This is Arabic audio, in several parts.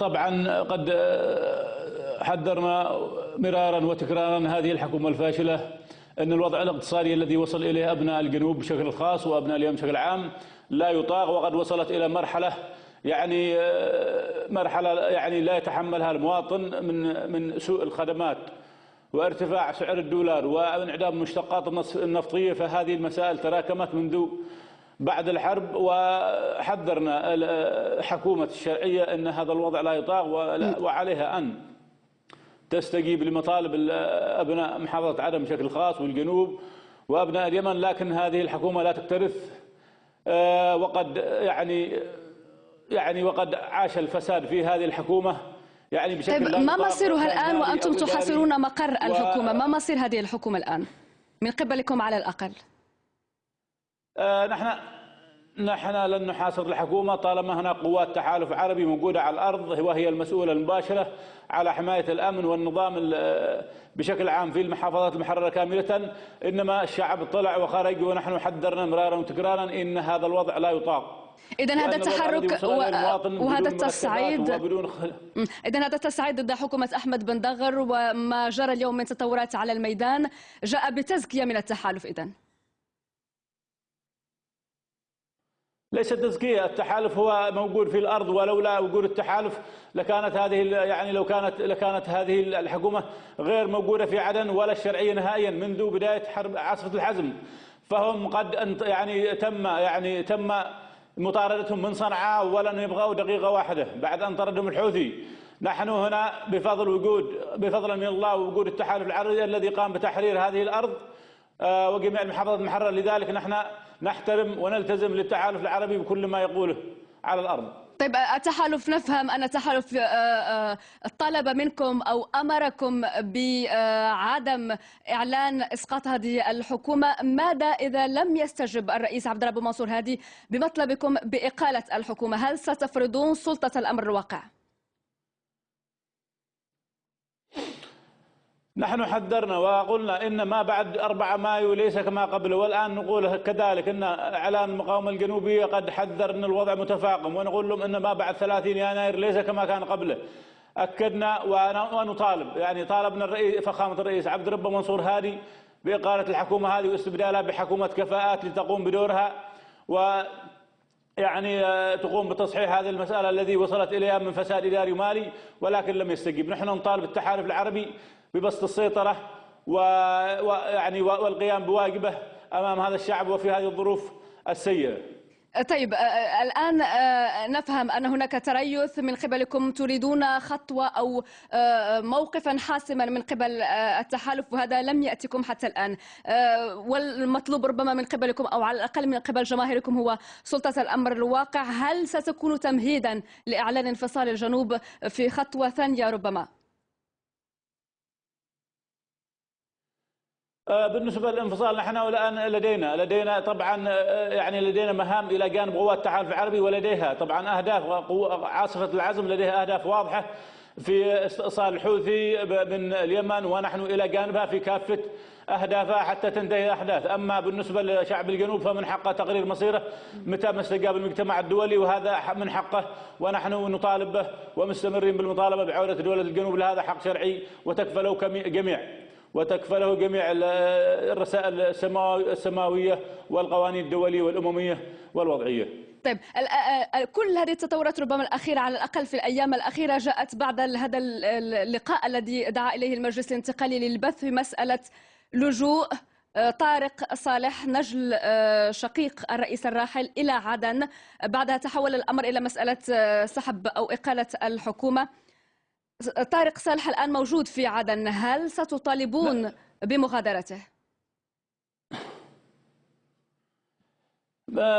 طبعا قد حذرنا مرارا وتكرارا هذه الحكومة الفاشلة أن الوضع الاقتصادي الذي وصل إليه أبناء الجنوب بشكل خاص وأبناء اليمن بشكل عام لا يطاق وقد وصلت إلى مرحلة يعني مرحلة يعني لا يتحملها المواطن من من سوء الخدمات وارتفاع سعر الدولار وانعدام المشتقات النفطية فهذه المسائل تراكمت منذ بعد الحرب وحذرنا حكومة الشرعية أن هذا الوضع لا يطاق وعليها أن تستجيب لمطالب أبناء محافظة عدن بشكل خاص والجنوب وأبناء اليمن لكن هذه الحكومة لا تكترث. آه، وقد يعني يعني وقد عاش الفساد في هذه الحكومة. يعني بشكل طيب ما مصيرها الآن وأنتم تحاصرون مقر الحكومة؟ ما مصير هذه الحكومة الآن؟ من قبلكم على الأقل. نحن نحن لن نحاصر الحكومة طالما هناك قوات تحالف عربي موجودة على الأرض وهي المسؤولة المباشرة على حماية الأمن والنظام بشكل عام في المحافظات المحررة كاملة. إنما الشعب طلع وخرج ونحن حذرنا مرارا وتكرارا إن هذا الوضع لا يطاق. إذا هذا التحرك و... وهذا التصعيد إذا هذا التصعيد ضد حكومة أحمد بن دغر وما جرى اليوم من تطورات على الميدان جاء بتزكية من التحالف إذا ليس تزكية التحالف هو موجود في الأرض ولولا وجود التحالف لكانت هذه يعني لو كانت لكانت هذه الحكومة غير موجودة في عدن ولا الشرعية نهائيا منذ بداية حرب عاصفة الحزم. فهم قد يعني تم يعني تم مطاردتهم من صنعاء ولن يبغوا دقيقة واحدة بعد أن طردهم الحوثي. نحن هنا بفضل وجود بفضل من الله ووجود التحالف العربي الذي قام بتحرير هذه الأرض آه، وجميع المحافظات المحررة. لذلك نحن نحترم ونلتزم للتحالف العربي بكل ما يقوله على الأرض طيب التحالف نفهم أن التحالف آه، آه، طلب منكم أو أمركم بعدم إعلان إسقاط هذه الحكومة ماذا إذا لم يستجب الرئيس عبد الله منصور هادي بمطلبكم بإقالة الحكومة هل ستفرضون سلطة الأمر الواقع؟ نحن حذرنا وقلنا إن ما بعد 4 مايو ليس كما قبل والآن نقول كذلك إن إعلان المقاومة الجنوبية قد حذر أن الوضع متفاقم ونقول لهم إن ما بعد 30 يناير ليس كما كان قبله أكدنا ونطالب يعني طالبنا الرئيس فخامة الرئيس عبد ربه منصور هادي بإقالة الحكومة هذه واستبدالها بحكومة كفاءات لتقوم بدورها و يعني تقوم بتصحيح هذه المسألة الذي وصلت إليها من فساد إداري ومالي ولكن لم يستجيب. نحن نطالب التحالف العربي ببسط السيطرة ويعني والقيام بواجبه أمام هذا الشعب وفي هذه الظروف السيئة. طيب الآن نفهم أن هناك تريث من قبلكم. تريدون خطوة أو موقفا حاسما من قبل التحالف وهذا لم يأتكم حتى الآن. والمطلوب ربما من قبلكم أو على الأقل من قبل جماهيركم هو سلطة الأمر الواقع. هل ستكون تمهيدا لإعلان انفصال الجنوب في خطوة ثانية ربما؟ آه، بالنسبة للانفصال نحن الآن لدينا لدينا طبعا آه، يعني لدينا مهام إلى جانب قوات التحالف العربي ولديها طبعا أهداف عاصفة العزم لديها أهداف واضحة في استئصال الحوثي من اليمن ونحن إلى جانبها في كافة أهدافها حتى تنتهي الأحداث. أما بالنسبة لشعب الجنوب فمن حقه تقرير مصيره متى ما استجاب المجتمع الدولي وهذا من حقه ونحن نطالب به ومستمرين بالمطالبة بعودة دولة الجنوب لهذا حق شرعي وتكفله جميع. وتكفله جميع الرسائل السماوية والقوانين الدولية والأممية والوضعية. طيب كل هذه التطورات ربما الأخيرة على الأقل في الأيام الأخيرة جاءت بعد هذا اللقاء الذي دعا إليه المجلس الانتقالي للبث في مسألة لجوء طارق صالح نجل شقيق الرئيس الراحل إلى عدن. بعدها تحول الأمر إلى مسألة سحب أو إقالة الحكومة. طارق صالح الآن موجود في عدن هل ستطالبون لا. بمغادرته؟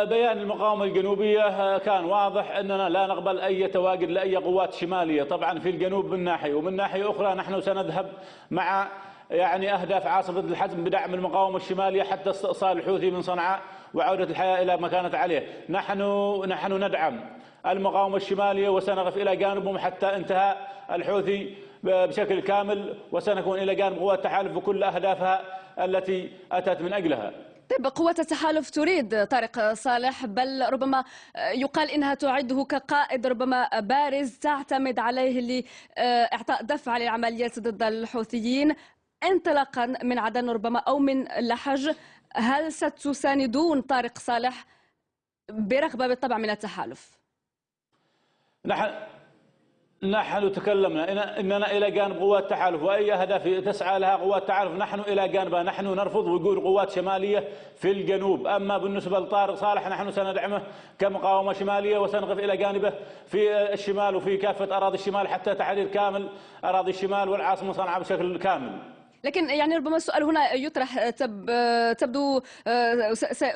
بيان المقاومة الجنوبية كان واضح أننا لا نقبل أي تواجد لأي قوات شمالية طبعا في الجنوب من ناحية ومن ناحية أخرى نحن سنذهب مع يعني أهداف عاصفة الحزم بدعم المقاومة الشمالية حتى استئصال الحوثي من صنعاء وعودة الحياة إلى ما كانت عليه. نحن نحن ندعم المقاومة الشمالية وسنقف إلى جانبهم حتى انتهاء الحوثي بشكل كامل وسنكون إلى جانب قوات التحالف بكل أهدافها التي أتت من أجلها. طيب قوة التحالف تريد طارق صالح بل ربما يقال إنها تعده كقائد ربما بارز تعتمد عليه لإعطاء دفع للعمليات ضد الحوثيين. انطلاقا من عدن ربما أو من لحج. هل ستساندون طارق صالح برغبة بالطبع من التحالف؟ نحن نحن تكلمنا. إننا إلى جانب قوات التحالف. وأي اهداف تسعى لها قوات التحالف؟ نحن إلى جانبها. نحن نرفض وجود قوات شمالية في الجنوب. أما بالنسبة لطارق صالح نحن سندعمه كمقاومة شمالية وسنقف إلى جانبه في الشمال وفي كافة أراضي الشمال حتى تحرير كامل أراضي الشمال والعاصمة صنعاء بشكل كامل. لكن يعني ربما السؤال هنا يطرح تب تبدو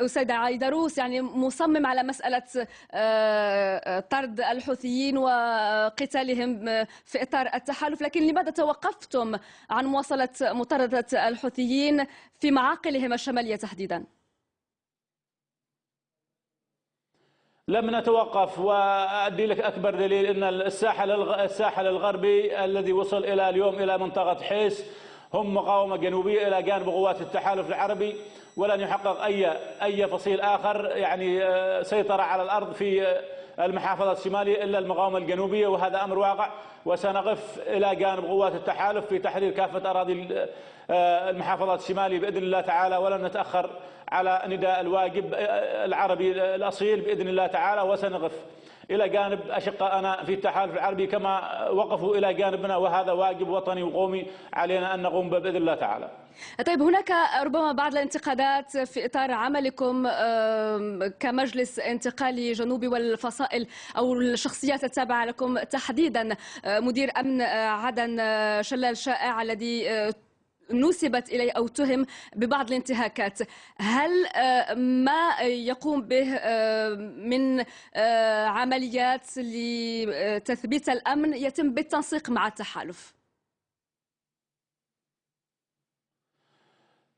سيدة عايدروس يعني مصمم على مسألة آه، طرد الحوثيين وقتالهم في إطار التحالف لكن لماذا توقفتم عن مواصلة مطاردة الحوثيين في معاقلهم الشمالية تحديداً؟ لم نتوقف وأدي لك أكبر دليل إن الساحل الساحل الغربي الذي وصل إلى اليوم إلى منطقة حيس هم مقاومة جنوبية إلى جانب قوات التحالف العربي ولن يحقق أي أي فصيل آخر يعني آه، سيطرة على الأرض في آه، المحافظة الشمالية إلا المقاومة الجنوبية وهذا أمر واقع. وسنقف إلى جانب قوات التحالف في تحرير كافة أراضي آه، المحافظات الشمالية بإذن الله تعالى ولن نتأخر على نداء الواجب العربي الأصيل بإذن الله تعالى وسنقف. إلى جانب أشقائنا في التحالف العربي كما وقفوا إلى جانبنا وهذا واجب وطني وقومي علينا أن نقوم به بإذن الله تعالى. طيب هناك ربما بعض الانتقادات في إطار عملكم كمجلس انتقالي جنوبي والفصائل أو الشخصيات التابعة لكم تحديدا مدير أمن عدن شلال شائع الذي نسبت إليه أو تهم ببعض الانتهاكات. هل آه، ما يقوم به آه، من آه، عمليات لتثبيت الأمن يتم بالتنسيق مع التحالف؟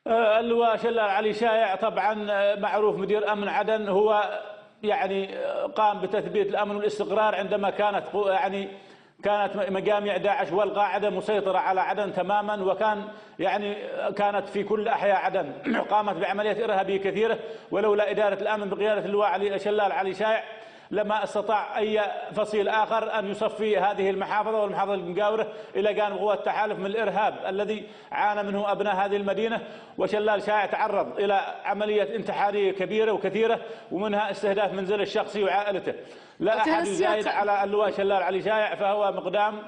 اللواء شلال علي شايع طبعا معروف مدير أمن عدن هو يعني قام بتثبيت الأمن والاستقرار عندما كانت يعني كانت مجامع داعش والقاعده مسيطرة على عدن تماما وكان يعني كانت في كل أحياء عدن قامت بعمليات إرهابية كثيرة ولولا إدارة الأمن بقيادة اللواء علي شلال علي شايع لما استطاع أي فصيل آخر أن يصفي هذه المحافظة والمحافظة المجاوره إلى جانب قوات التحالف من الإرهاب الذي عانى منه أبناء هذه المدينة. وشلال شائع تعرض إلى عملية انتحارية كبيرة وكثيرة ومنها استهداف منزله الشخصي وعائلته. لا أحد يزايد على اللواء شلال علي شائع فهو مقدام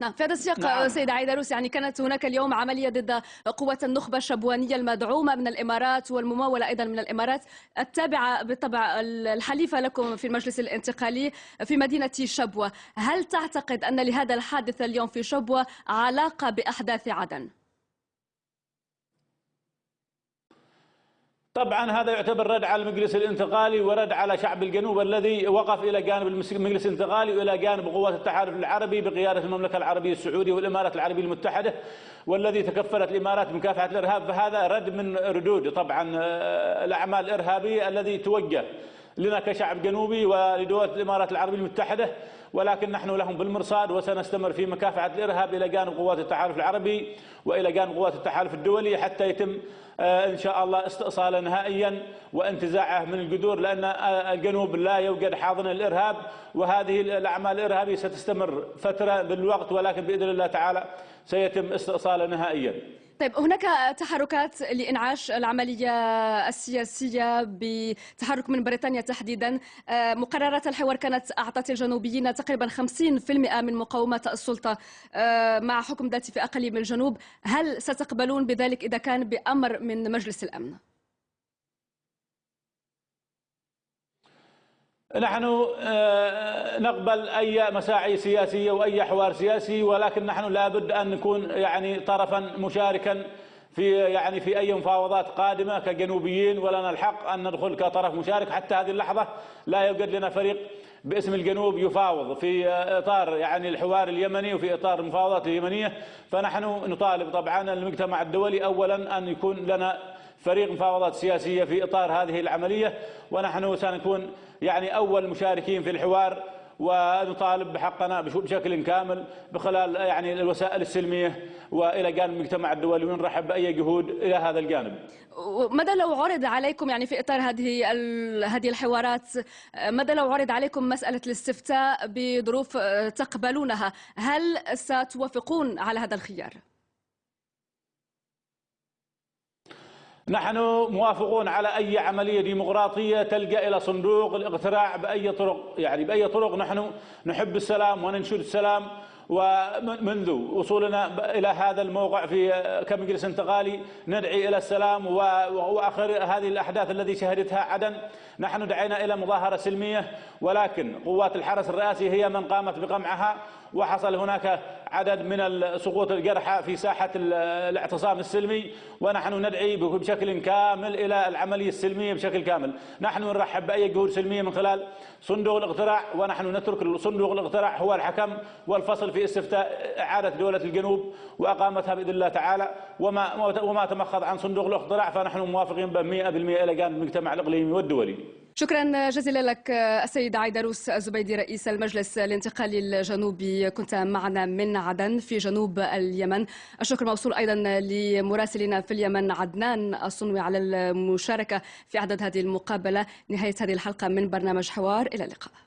نعم في هذا السياق نعم. سيدة عيدروس يعني كانت هناك اليوم عملية ضد قوة النخبة الشبوانية المدعومة من الإمارات والممولة أيضا من الإمارات التابعة بالطبع الحليفة لكم في المجلس الانتقالي في مدينة شبوة هل تعتقد أن لهذا الحادث اليوم في شبوة علاقة بأحداث عدن؟ طبعا هذا يعتبر رد على المجلس الانتقالي ورد على شعب الجنوب الذي وقف إلى جانب المجلس الانتقالي وإلى جانب قوات التحالف العربي بقيادة المملكة العربية السعودية والإمارات العربية المتحدة والذي تكفلت الإمارات بمكافحة الإرهاب فهذا رد من ردود طبعا آه، الأعمال الإرهابية الذي توجه لنا كشعب جنوبي ولدول الإمارات العربية المتحدة ولكن نحن لهم بالمرصاد وسنستمر في مكافحة الإرهاب إلى جانب قوات التحالف العربي وإلى جانب قوات التحالف الدولي حتى يتم آه، إن شاء الله استئصاله نهائيا وانتزاعه من الجذور لأن آه، الجنوب لا يوجد حاضن الارهاب وهذه الأعمال الإرهابية ستستمر فترة بالوقت ولكن بإذن الله تعالى سيتم استئصاله نهائيا. طيب هناك تحركات لإنعاش العملية السياسية بتحرك من بريطانيا تحديدا آه، مقررات الحوار كانت أعطت الجنوبيين تقريبا 50% من مقاومة السلطة آه، مع حكم ذاتي في أقليم الجنوب هل ستقبلون بذلك إذا كان بأمر من مجلس الأمن؟ نحن آه، نقبل أي مساعي سياسيه واي حوار سياسي ولكن نحن لابد أن نكون يعني طرفا مشاركا في يعني في أي مفاوضات قادمة كجنوبيين ولنا الحق أن ندخل كطرف مشارك. حتى هذه اللحظة لا يوجد لنا فريق باسم الجنوب يفاوض في إطار يعني الحوار اليمني وفي إطار المفاوضات اليمنية. فنحن نطالب طبعا المجتمع الدولي اولا أن يكون لنا فريق مفاوضات سياسية في إطار هذه العملية ونحن سنكون يعني أول مشاركين في الحوار ونطالب بحقنا بشكل كامل بخلال يعني الوسائل السلمية وإلى جانب المجتمع الدولي ونرحب بأي جهود إلى هذا الجانب. ماذا لو عرض عليكم يعني في إطار هذه هذه الحوارات ماذا لو عرض عليكم مسألة الاستفتاء بظروف تقبلونها هل ستوافقون على هذا الخيار؟ نحن موافقون على أي عملية ديمقراطية تلقى إلى صندوق الاقتراع بأي طرق. يعني بأي طرق نحن نحب السلام وننشر السلام. ومنذ وصولنا إلى هذا الموقع في كمجلس انتقالي ندعي إلى السلام وآخر هذه الأحداث التي شهدتها عدن. نحن دعينا إلى مظاهرة سلمية ولكن قوات الحرس الرئاسي هي من قامت بقمعها. وحصل هناك عدد من سقوط الجرحى في ساحة الاعتصام السلمي ونحن ندعي بشكل كامل إلى العملية السلمية بشكل كامل. نحن نرحب بأي جهود سلمية من خلال صندوق الاقتراع ونحن نترك صندوق الاقتراع هو الحكم والفصل في استفتاء إعادة دولة الجنوب وأقامتها بإذن الله تعالى. وما وما تمخض عن صندوق الاقتراع فنحن موافقين ب 100% إلى جانب المجتمع الإقليمي والدولي. شكرا جزيلا لك السيد عيدروس الزبيدي رئيس المجلس الانتقالي الجنوبي. كنت معنا من عدن في جنوب اليمن. الشكر موصول أيضا لمراسلنا في اليمن عدنان الصنوي على المشاركة في عدد هذه المقابلة. نهاية هذه الحلقة من برنامج حوار إلى اللقاء.